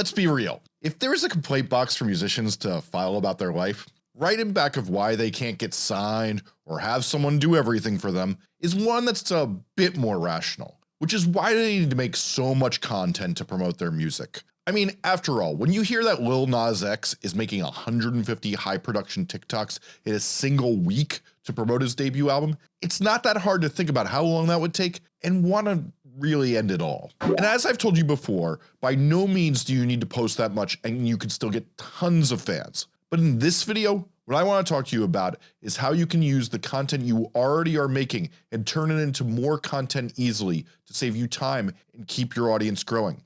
Let's be real. If there's a complaint box for musicians to file about their life, right in back of why they can't get signed or have someone do everything for them is one that's a bit more rational, which is why they need to make so much content to promote their music. I mean, after all, when you hear that Lil Nas X is making 150 high production TikToks in a single week to promote his debut album, it's not that hard to think about how long that would take and want to really end it all. And as I've told you before, by no means do you need to post that much and you can still get tons of fans. But in this video, what I want to talk to you about is how you can use the content you already are making and turn it into more content easily to save you time and keep your audience growing.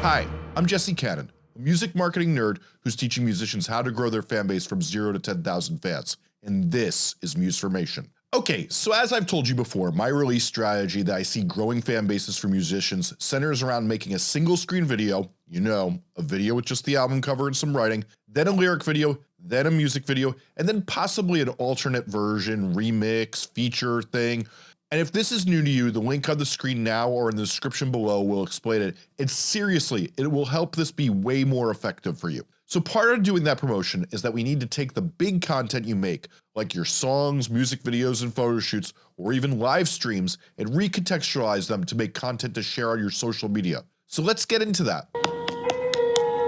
Hi, I'm Jesse Cannon, a music marketing nerd who's teaching musicians how to grow their fan base from 0 to 10,000 fans, and this is Musformation. Okay, so as I've told you before, my release strategy that I see growing fan bases for musicians centers around making a single screen video, you know, a video with just the album cover and some writing, then a lyric video, then a music video, and then possibly an alternate version, remix, feature thing. And if this is new to you, the link on the screen now or in the description below will explain it. And seriously, it will help this be way more effective for you. So part of doing that promotion is that we need to take the big content you make, like your songs, music videos and photo shoots, or even live streams and recontextualize them to make content to share on your social media. So let's get into that.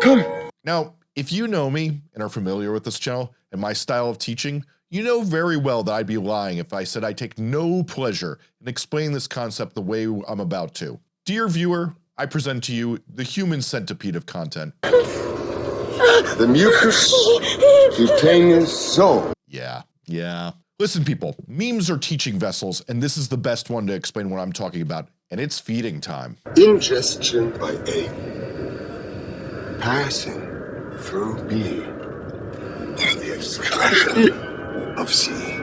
Come. Now, if you know me and are familiar with this channel and my style of teaching, you know very well that I'd be lying if I said I take no pleasure in explaining this concept the way I'm about to. Dear viewer, I present to you the human centipede of content. The mucus cutaneous zone. Yeah, yeah. Listen people, memes are teaching vessels and this is the best one to explain what I'm talking about and it's feeding time. Ingestion by A. Passing through B. And the excretion of C.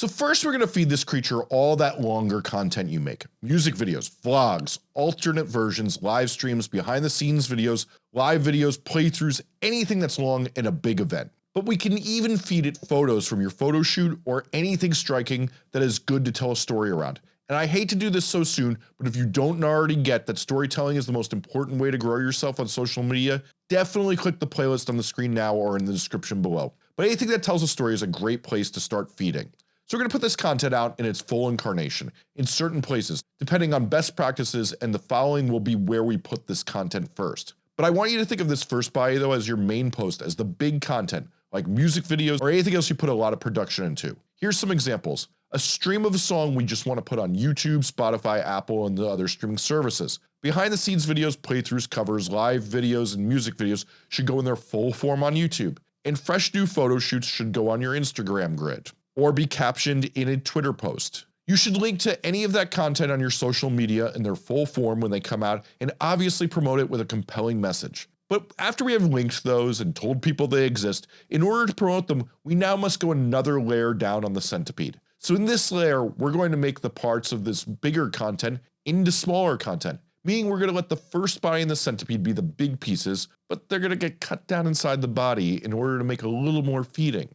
So first we're going to feed this creature all that longer content you make. Music videos, vlogs, alternate versions, live streams, behind the scenes videos, live videos, playthroughs, anything that's long in a big event. But we can even feed it photos from your photo shoot or anything striking that is good to tell a story around. And I hate to do this so soon, but if you don't already get that storytelling is the most important way to grow yourself on social media, definitely click the playlist on the screen now or in the description below. But anything that tells a story is a great place to start feeding. So we're going to put this content out in its full incarnation in certain places depending on best practices and the following will be where we put this content first. But I want you to think of this first bio though as your main post as the big content like music videos or anything else you put a lot of production into. Here's some examples. A stream of a song we just want to put on YouTube, Spotify, Apple, and the other streaming services. Behind the scenes videos, playthroughs, covers, live videos, and music videos should go in their full form on YouTube. And fresh new photo shoots should go on your Instagram grid or be captioned in a Twitter post. You should link to any of that content on your social media in their full form when they come out and obviously promote it with a compelling message. But after we have linked those and told people they exist, in order to promote them, we now must go another layer down on the centipede. So in this layer, we're going to make the parts of this bigger content into smaller content, meaning we're going to let the first body in the centipede be the big pieces, but they're going to get cut down inside the body in order to make a little more feeding.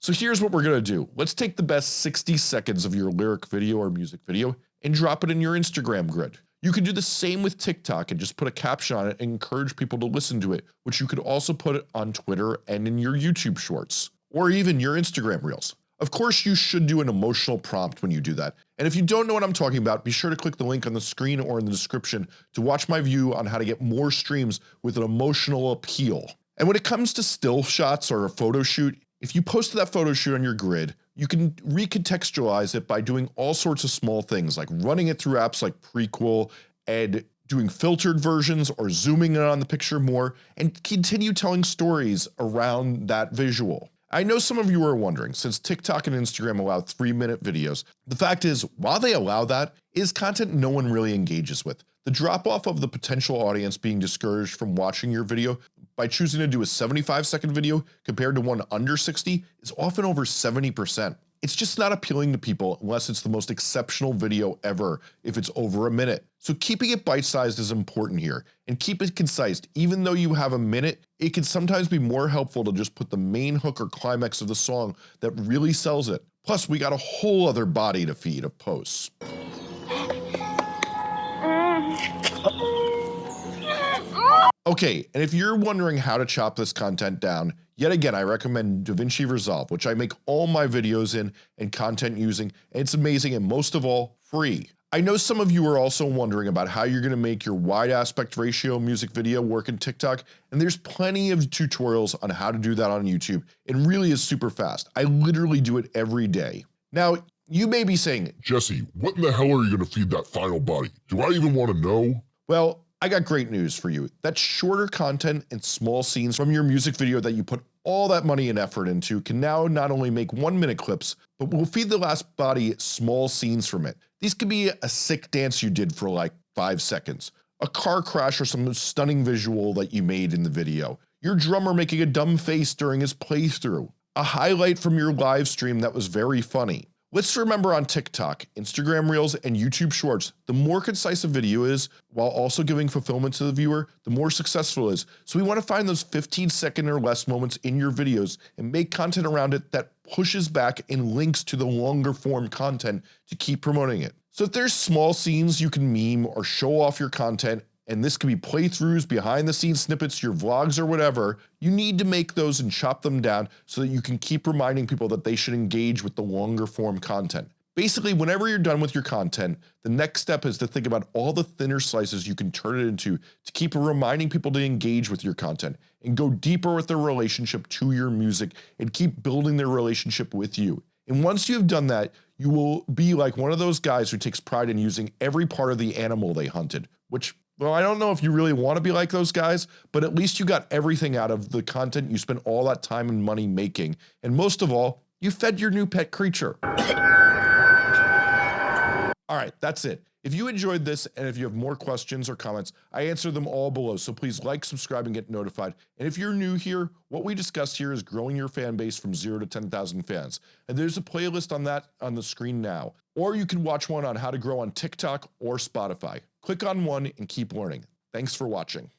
So here's what we're gonna do. Let's take the best 60 seconds of your lyric video or music video and drop it in your Instagram grid. You can do the same with TikTok and just put a caption on it and encourage people to listen to it, which you could also put on Twitter and in your YouTube shorts, or even your Instagram reels. Of course you should do an emotional prompt when you do that. And if you don't know what I'm talking about, be sure to click the link on the screen or in the description to watch my view on how to get more streams with an emotional appeal. And when it comes to still shots or a photo shoot, if you posted that photo shoot on your grid, you can recontextualize it by doing all sorts of small things like running it through apps like Prequel and doing filtered versions or zooming in on the picture more and continue telling stories around that visual. I know some of you are wondering, since TikTok and Instagram allow 3 minute videos, the fact is while they allow that, is content no one really engages with. The drop off of the potential audience being discouraged from watching your video by choosing to do a 75 second video compared to one under 60 is often over 70%. it's just not appealing to people unless it's the most exceptional video ever if it's over a minute. So keeping it bite-sized is important here and keep it concise. Even though you have a minute, it can sometimes be more helpful to just put the main hook or climax of the song that really sells it. Plus we got a whole other body to feed of posts. Okay, and if you're wondering how to chop this content down, yet again I recommend DaVinci Resolve which I make all my videos in and content using and it's amazing and most of all free. I know some of you are also wondering about how you're going to make your wide aspect ratio music video work in TikTok and there's plenty of tutorials on how to do that on YouTube. It really is super fast. I literally do it every day. Now you may be saying, Jesse, what in the hell are you going to feed that final body? Do I even want to know? Well, I got great news for you. That shorter content and small scenes from your music video that you put all that money and effort into can now not only make one minute clips, but will feed the last body small scenes from it. These could be a sick dance you did for like 5 seconds, a car crash or some stunning visual that you made in the video, your drummer making a dumb face during his playthrough, a highlight from your live stream that was very funny, Let's remember on TikTok, Instagram Reels, and YouTube Shorts, the more concise a video is, while also giving fulfillment to the viewer, the more successful it is. So we want to find those 15 second or less moments in your videos and make content around it that pushes back and links to the longer form content to keep promoting it. So if there's small scenes you can meme or show off your content and this can be playthroughs, behind the scenes snippets, your vlogs or whatever, you need to make those and chop them down so that you can keep reminding people that they should engage with the longer form content. Basically, whenever you're done with your content, the next step is to think about all the thinner slices you can turn it into to keep reminding people to engage with your content and go deeper with their relationship to your music and keep building their relationship with you. And once you've done that, you will be like one of those guys who takes pride in using every part of the animal they hunted, which well, I don't know if you really want to be like those guys, but at least you got everything out of the content you spent all that time and money making. And most of all, you fed your new pet creature. All right, that's it. If you enjoyed this and if you have more questions or comments, I answer them all below. So please like, subscribe, and get notified. And if you're new here, what we discussed here is growing your fan base from zero to 10,000 fans. And there's a playlist on that on the screen now. Or you can watch one on how to grow on TikTok or Spotify. Click on one and keep learning. Thanks for watching.